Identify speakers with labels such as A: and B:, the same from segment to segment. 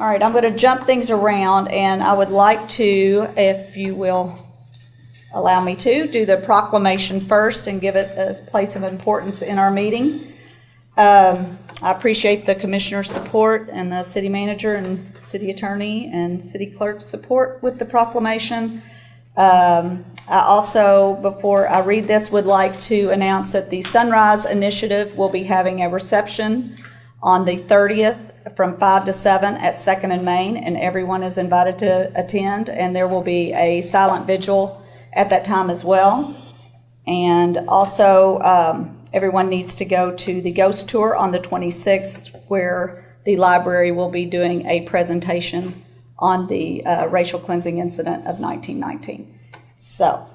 A: All right, I'm going to jump things around, and I would like to, if you will allow me to, do the proclamation first and give it a place of importance in our meeting. Um, I appreciate the commissioner's support and the city manager and city attorney and city clerk's support with the proclamation. Um, I also, before I read this, would like to announce that the Sunrise Initiative will be having a reception on the 30th from 5 to 7 at Second and Main, and everyone is invited to attend, and there will be a silent vigil at that time as well. And also, um, everyone needs to go to the ghost tour on the 26th, where the library will be doing a presentation on the uh, racial cleansing incident of 1919. So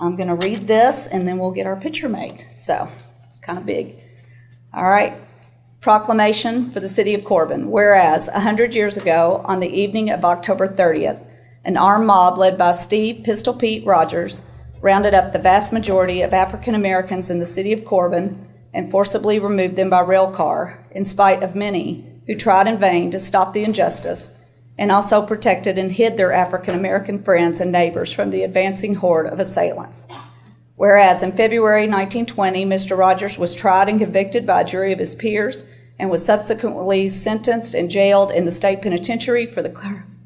A: I'm going to read this, and then we'll get our picture made. So it's kind of big. All right. Proclamation for the City of Corbin. Whereas, a hundred years ago, on the evening of October 30th, an armed mob led by Steve Pistol Pete Rogers rounded up the vast majority of African Americans in the city of Corbin and forcibly removed them by rail car, in spite of many who tried in vain to stop the injustice, and also protected and hid their African American friends and neighbors from the advancing horde of assailants. Whereas in February 1920, Mr. Rogers was tried and convicted by a jury of his peers and was subsequently sentenced and jailed in the state penitentiary for the,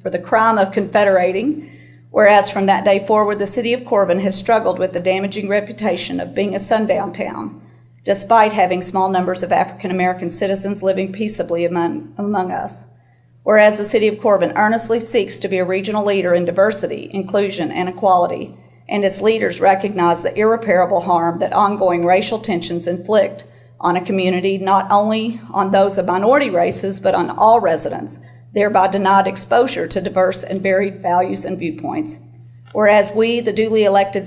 A: for the crime of confederating. Whereas from that day forward, the city of Corbin has struggled with the damaging reputation of being a sundown town, despite having small numbers of African American citizens living peaceably among, among us. Whereas the city of Corbin earnestly seeks to be a regional leader in diversity, inclusion, and equality and its leaders recognize the irreparable harm that ongoing racial tensions inflict on a community, not only on those of minority races, but on all residents, thereby denied exposure to diverse and varied values and viewpoints. Whereas we, the duly elected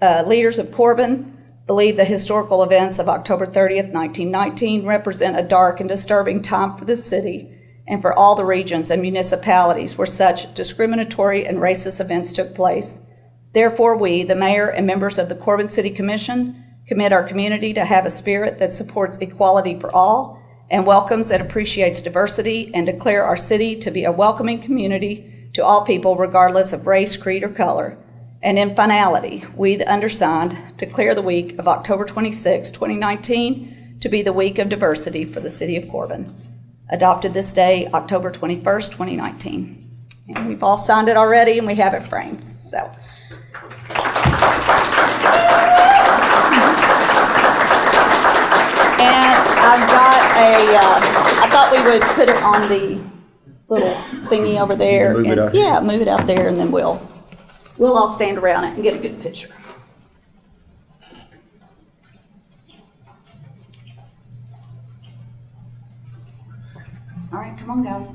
A: uh, leaders of Corbin, believe the historical events of October 30th, 1919 represent a dark and disturbing time for the city and for all the regions and municipalities where such discriminatory and racist events took place. Therefore, we, the mayor and members of the Corbin City Commission, commit our community to have a spirit that supports equality for all and welcomes and appreciates diversity and declare our city to be a welcoming community to all people regardless of race, creed, or color. And in finality, we, the undersigned, declare the week of October 26, 2019, to be the week of diversity for the city of Corbin. Adopted this day, October 21st, 2019. And we've all signed it already and we have it framed. So. And I've got a, uh, I thought we would put it on the little thingy over there.
B: Move it
A: and-
B: out.
A: Yeah, move it out there and then we'll, we'll all stand around it and get a good picture. All right, come on, guys.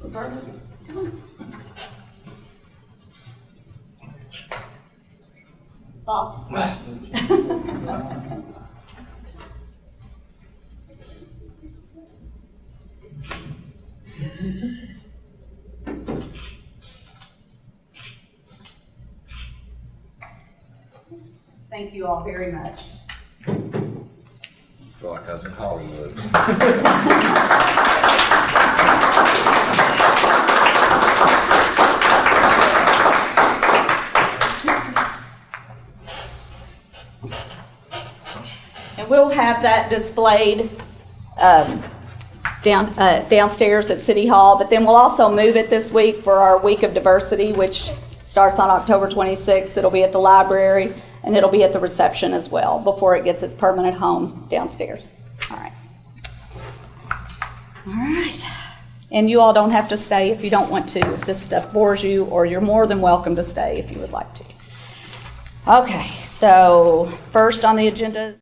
A: Roberta, Bob. Thank you all very much.
B: feel like I was in Hollywood.
A: And we'll have that displayed um, down, uh, downstairs at City Hall, but then we'll also move it this week for our Week of Diversity, which starts on October 26th. It'll be at the library, and it'll be at the reception as well, before it gets its permanent home downstairs. All right. All right. And you all don't have to stay if you don't want to, if this stuff bores you, or you're more than welcome to stay if you would like to. Okay, so first on the agenda